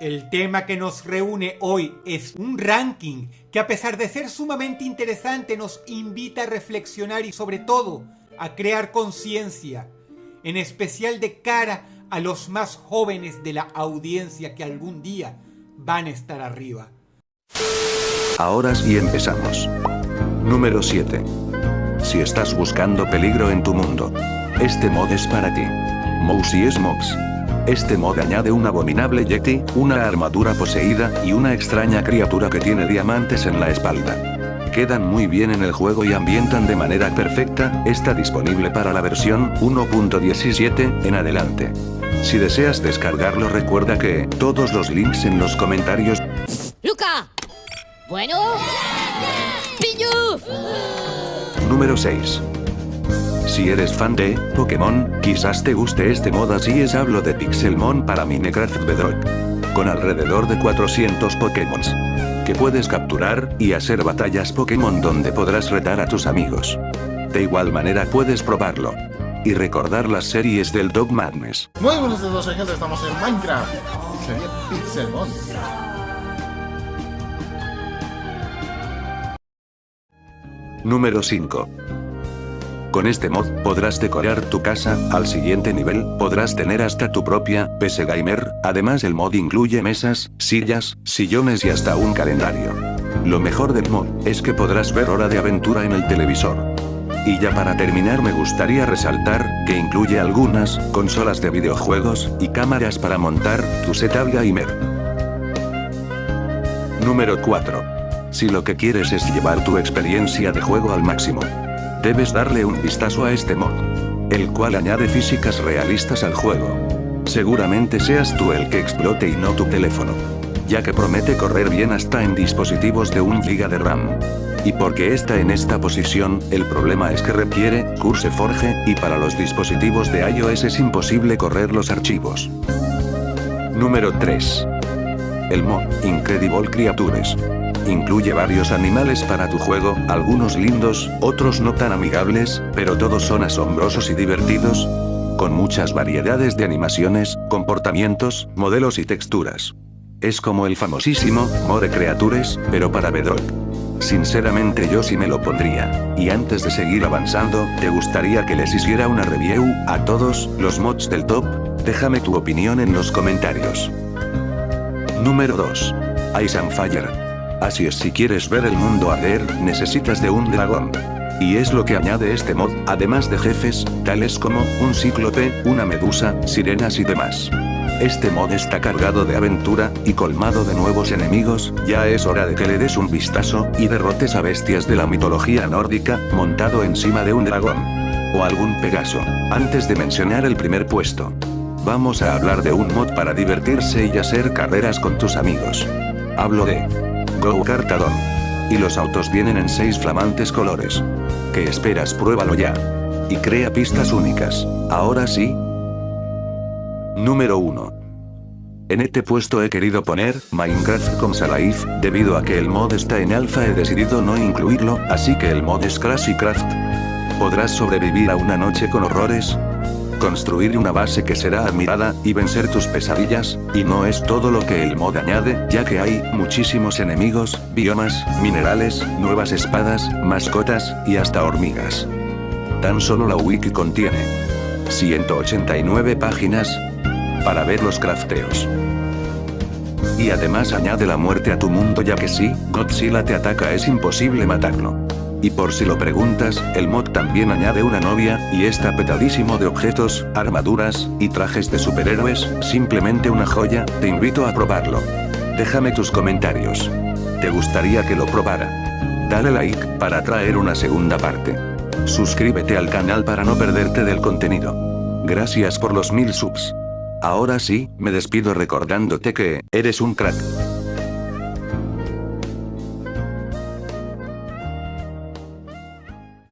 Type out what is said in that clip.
El tema que nos reúne hoy es un ranking que a pesar de ser sumamente interesante nos invita a reflexionar y sobre todo a crear conciencia, en especial de cara a los más jóvenes de la audiencia que algún día van a estar arriba. Ahora sí empezamos. Número 7. Si estás buscando peligro en tu mundo, este mod es para ti. Mousy Smokes. Este mod añade un abominable Yeti, una armadura poseída y una extraña criatura que tiene diamantes en la espalda. Quedan muy bien en el juego y ambientan de manera perfecta, está disponible para la versión 1.17 en adelante. Si deseas descargarlo recuerda que, todos los links en los comentarios. ¡Luca! Bueno. ¡Pillu! Número 6. Si eres fan de Pokémon, quizás te guste este mod así es hablo de Pixelmon para Minecraft Bedrock. Con alrededor de 400 Pokémon. Que puedes capturar, y hacer batallas Pokémon donde podrás retar a tus amigos. De igual manera puedes probarlo. Y recordar las series del Dog Madness. Muy buenos días, gente, estamos en Minecraft. Sería Pixelmon. Número 5. Con este mod, podrás decorar tu casa, al siguiente nivel, podrás tener hasta tu propia, PC Gamer, además el mod incluye mesas, sillas, sillones y hasta un calendario. Lo mejor del mod, es que podrás ver Hora de Aventura en el televisor. Y ya para terminar me gustaría resaltar, que incluye algunas, consolas de videojuegos, y cámaras para montar, tu setup gamer. Número 4. Si lo que quieres es llevar tu experiencia de juego al máximo, debes darle un vistazo a este mod. El cual añade físicas realistas al juego. Seguramente seas tú el que explote y no tu teléfono. Ya que promete correr bien hasta en dispositivos de 1 GB de RAM. Y porque está en esta posición, el problema es que requiere, Curse Forge, y para los dispositivos de iOS es imposible correr los archivos. Número 3. El mod, Incredible Creatures. Incluye varios animales para tu juego, algunos lindos, otros no tan amigables, pero todos son asombrosos y divertidos, con muchas variedades de animaciones, comportamientos, modelos y texturas. Es como el famosísimo, More Creatures, pero para Bedrock. Sinceramente yo sí me lo pondría. Y antes de seguir avanzando, ¿te gustaría que les hiciera una review, a todos, los mods del top? Déjame tu opinión en los comentarios. Número 2. Ice and Fire. Así es si quieres ver el mundo arder, necesitas de un dragón. Y es lo que añade este mod, además de jefes, tales como, un cíclope, una medusa, sirenas y demás. Este mod está cargado de aventura, y colmado de nuevos enemigos, ya es hora de que le des un vistazo, y derrotes a bestias de la mitología nórdica, montado encima de un dragón. O algún Pegaso. Antes de mencionar el primer puesto. Vamos a hablar de un mod para divertirse y hacer carreras con tus amigos. Hablo de Go Kartadon. Y los autos vienen en 6 flamantes colores. ¿Qué esperas? Pruébalo ya. Y crea pistas únicas. Ahora sí. Número 1. En este puesto he querido poner Minecraft con Life, debido a que el mod está en alfa he decidido no incluirlo, así que el mod es Crash Craft. ¿Podrás sobrevivir a una noche con horrores? Construir una base que será admirada, y vencer tus pesadillas, y no es todo lo que el mod añade, ya que hay muchísimos enemigos, biomas, minerales, nuevas espadas, mascotas, y hasta hormigas. Tan solo la wiki contiene 189 páginas para ver los crafteos. Y además añade la muerte a tu mundo ya que si Godzilla te ataca es imposible matarlo. Y por si lo preguntas, el mod también añade una novia, y está petadísimo de objetos, armaduras, y trajes de superhéroes, simplemente una joya, te invito a probarlo. Déjame tus comentarios. ¿Te gustaría que lo probara? Dale like, para traer una segunda parte. Suscríbete al canal para no perderte del contenido. Gracias por los mil subs. Ahora sí, me despido recordándote que, eres un crack.